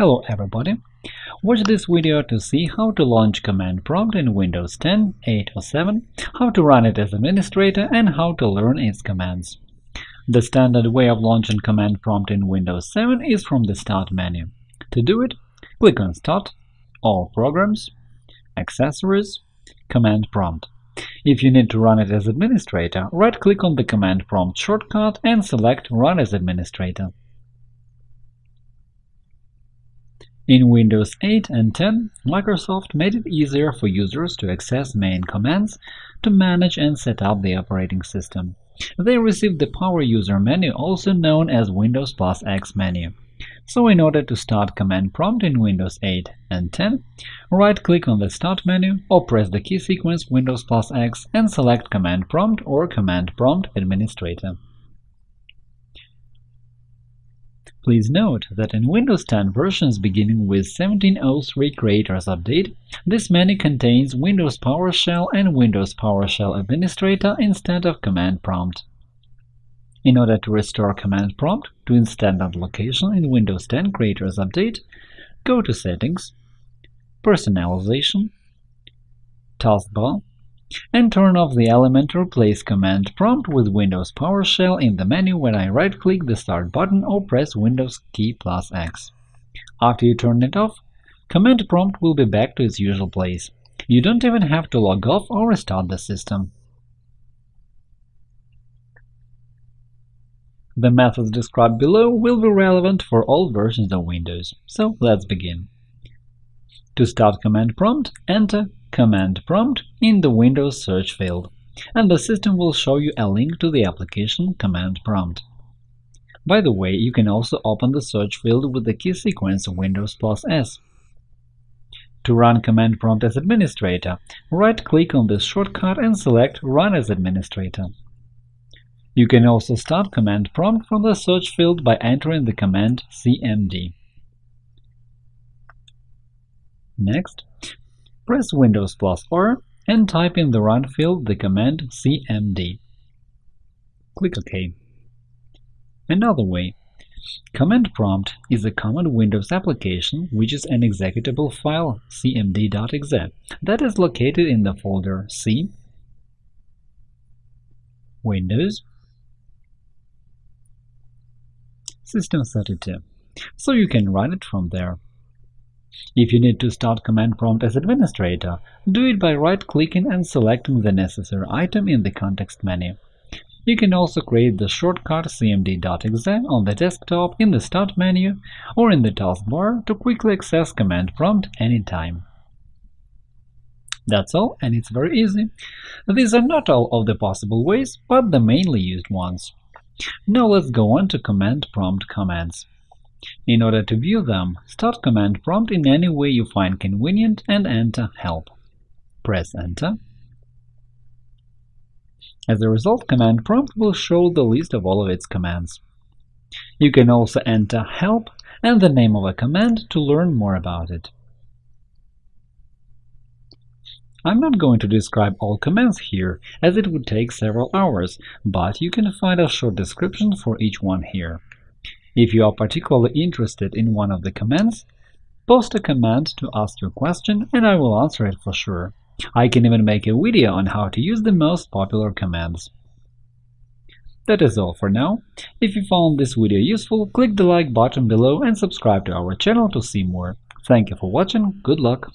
Hello everybody! Watch this video to see how to launch Command Prompt in Windows 10, 8 or 7, how to run it as administrator, and how to learn its commands. The standard way of launching Command Prompt in Windows 7 is from the Start menu. To do it, click on Start, All Programs, Accessories, Command Prompt. If you need to run it as administrator, right-click on the Command Prompt shortcut and select Run as administrator. In Windows 8 and 10, Microsoft made it easier for users to access main commands to manage and set up the operating system. They received the Power User menu, also known as Windows plus X menu. So in order to start Command Prompt in Windows 8 and 10, right-click on the Start menu or press the key sequence Windows plus X and select Command Prompt or Command Prompt Administrator. Please note that in Windows 10 versions beginning with 1703 Creators Update, this menu contains Windows PowerShell and Windows PowerShell Administrator instead of Command Prompt. In order to restore Command Prompt to its standard location in Windows 10 Creators Update, go to Settings, Personalization, Taskbar, and turn off the element Replace Command Prompt with Windows PowerShell in the menu when I right-click the Start button or press Windows key plus X. After you turn it off, Command Prompt will be back to its usual place. You don't even have to log off or restart the system. The methods described below will be relevant for all versions of Windows, so let's begin. To start Command Prompt, enter Command Prompt in the Windows search field, and the system will show you a link to the application Command Prompt. By the way, you can also open the search field with the key sequence Windows plus S. To run Command Prompt as administrator, right-click on this shortcut and select Run as administrator. You can also start Command Prompt from the search field by entering the command cmd. Next, Press Windows plus R and type in the Run field the command cmd. Click OK. Another way Command prompt is a common Windows application which is an executable file cmd.exe that is located in the folder C, Windows, System32, so you can run it from there. If you need to start Command Prompt as administrator, do it by right-clicking and selecting the necessary item in the context menu. You can also create the shortcut cmd.exe on the desktop in the Start menu or in the taskbar to quickly access Command Prompt anytime. That's all, and it's very easy. These are not all of the possible ways, but the mainly used ones. Now let's go on to Command Prompt commands. In order to view them, start Command Prompt in any way you find convenient and enter Help. Press Enter. As a result, Command Prompt will show the list of all of its commands. You can also enter Help and the name of a command to learn more about it. I'm not going to describe all commands here, as it would take several hours, but you can find a short description for each one here. If you are particularly interested in one of the commands, post a command to ask your question and I will answer it for sure. I can even make a video on how to use the most popular commands. That is all for now. If you found this video useful, click the like button below and subscribe to our channel to see more. Thank you for watching, good luck!